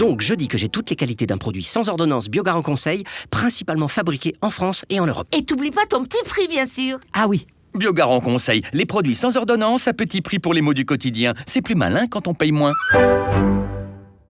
Donc je dis que j'ai toutes les qualités d'un produit sans ordonnance Biogarant Conseil, principalement fabriqué en France et en Europe. Et t'oublies pas ton petit prix, bien sûr. Ah oui, Biogarant Conseil, les produits sans ordonnance à petit prix pour les maux du quotidien. C'est plus malin quand on paye moins.